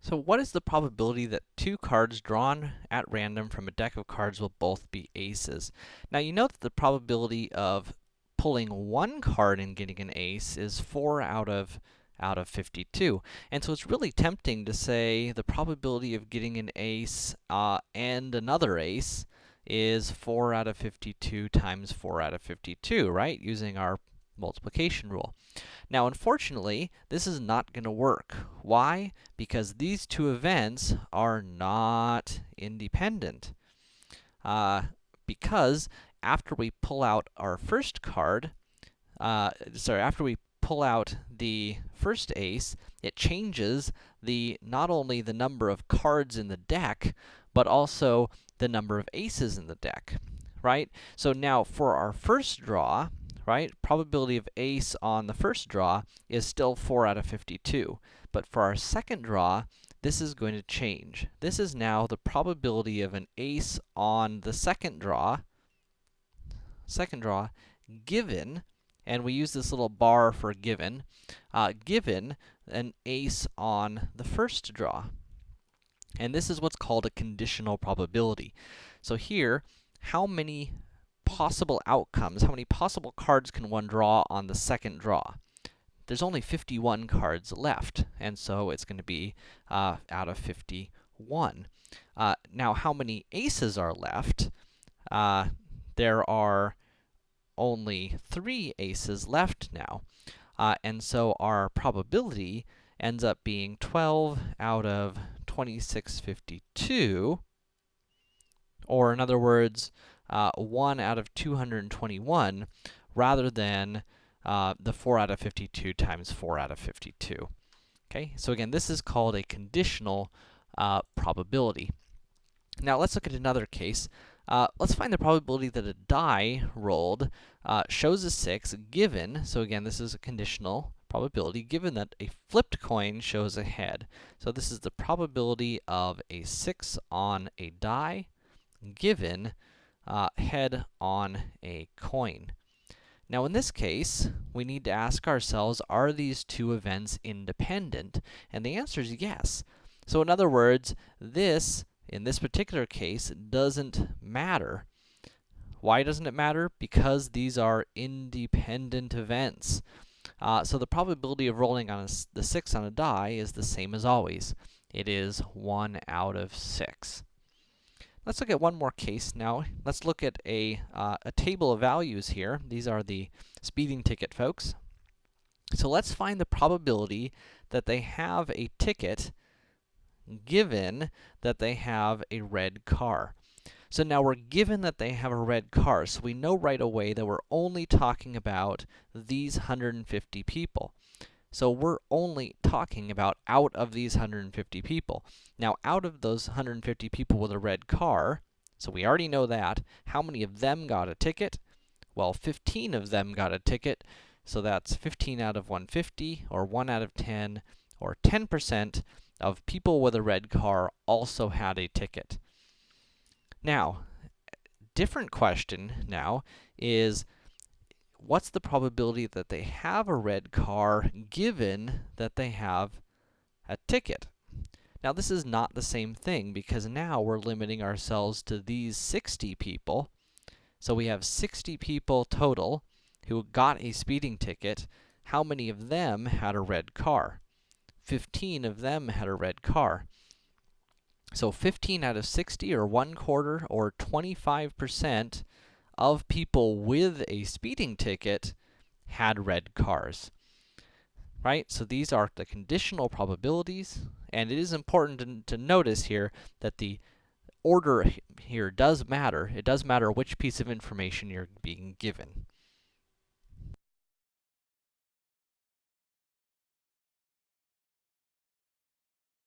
So what is the probability that two cards drawn at random from a deck of cards will both be aces? Now, you know that the probability of pulling one card and getting an ace is 4 out of out of 52. And so it's really tempting to say the probability of getting an ace uh, and another ace is 4 out of 52 times 4 out of 52, right? Using our multiplication rule. Now, unfortunately, this is not going to work. Why? Because these two events are not independent. Uh, because after we pull out our first card, uh, sorry, after we pull out the first ace, it changes the, not only the number of cards in the deck, but also the number of aces in the deck, right? So now, for our first draw, right? Probability of ace on the first draw is still 4 out of 52. But for our second draw, this is going to change. This is now the probability of an ace on the second draw, second draw, given, and we use this little bar for given, uh, given an ace on the first draw. And this is what's called a conditional probability. So here, how many possible outcomes, how many possible cards can one draw on the second draw? There's only 51 cards left, and so it's going to be uh, out of 51. Uh, now, how many aces are left? Uh, there are only three aces left now. Uh, and so our probability ends up being 12 out of 2652, or in other words, uh, 1 out of 221 rather than uh, the 4 out of 52 times 4 out of 52. Okay, so again, this is called a conditional uh, probability. Now, let's look at another case. Uh, let's find the probability that a die rolled uh, shows a 6 given, so again, this is a conditional probability, given that a flipped coin shows a head. So this is the probability of a 6 on a die, given uh, head on a coin. Now, in this case, we need to ask ourselves, are these two events independent? And the answer is yes. So in other words, this, in this particular case, doesn't matter. Why doesn't it matter? Because these are independent events. Uh, so the probability of rolling on a, the 6 on a die is the same as always. It is 1 out of 6. Let's look at one more case now. Let's look at a, uh, a table of values here. These are the speeding ticket folks. So let's find the probability that they have a ticket given that they have a red car. So now we're given that they have a red car, so we know right away that we're only talking about these 150 people. So we're only talking about out of these 150 people. Now, out of those 150 people with a red car, so we already know that, how many of them got a ticket? Well, 15 of them got a ticket, so that's 15 out of 150, or 1 out of 10, or 10% of people with a red car also had a ticket. Now, different question now is, what's the probability that they have a red car given that they have a ticket? Now, this is not the same thing because now we're limiting ourselves to these 60 people. So we have 60 people total who got a speeding ticket. How many of them had a red car? 15 of them had a red car. So 15 out of 60, or 1 quarter, or 25% of people with a speeding ticket had red cars. Right? So these are the conditional probabilities, and it is important to, to notice here that the order here does matter. It does matter which piece of information you're being given.